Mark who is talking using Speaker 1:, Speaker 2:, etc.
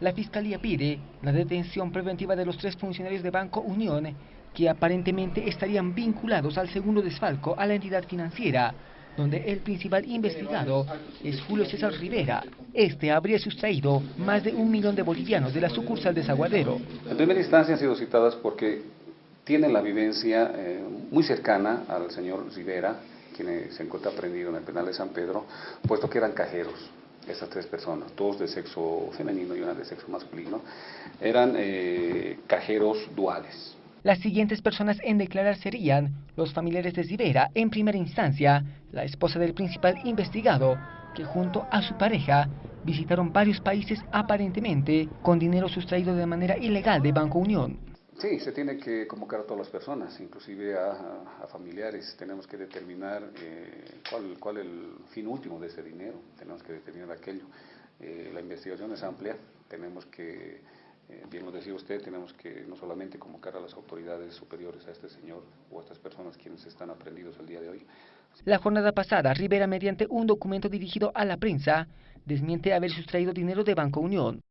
Speaker 1: La Fiscalía pide la detención preventiva de los tres funcionarios de Banco Unión que aparentemente estarían vinculados al segundo desfalco a la entidad financiera, donde el principal investigado es Julio César Rivera. Este habría sustraído más de un millón de bolivianos de la sucursal de Zaguadero.
Speaker 2: En primera instancia han sido citadas porque tienen la vivencia eh, muy cercana al señor Rivera, quien se encuentra prendido en el penal de San Pedro, puesto que eran cajeros esas tres personas, dos de sexo femenino y una de sexo masculino, eran eh, cajeros duales.
Speaker 1: Las siguientes personas en declarar serían los familiares de Rivera, en primera instancia, la esposa del principal investigado, que junto a su pareja visitaron varios países aparentemente con dinero sustraído de manera ilegal de Banco Unión.
Speaker 2: Sí, se tiene que convocar a todas las personas, inclusive a, familiares. Tenemos que determinar eh, cuál, cuál el fin último de ese dinero. Tenemos que determinar aquello. Eh, la investigación es amplia. Tenemos que, eh, bien lo decía usted, tenemos que no solamente convocar a las autoridades superiores a este señor o a estas personas quienes están aprendidos el día de hoy.
Speaker 1: La jornada pasada, Rivera, mediante un documento dirigido a la prensa, desmiente haber sustraído dinero de Banco Unión.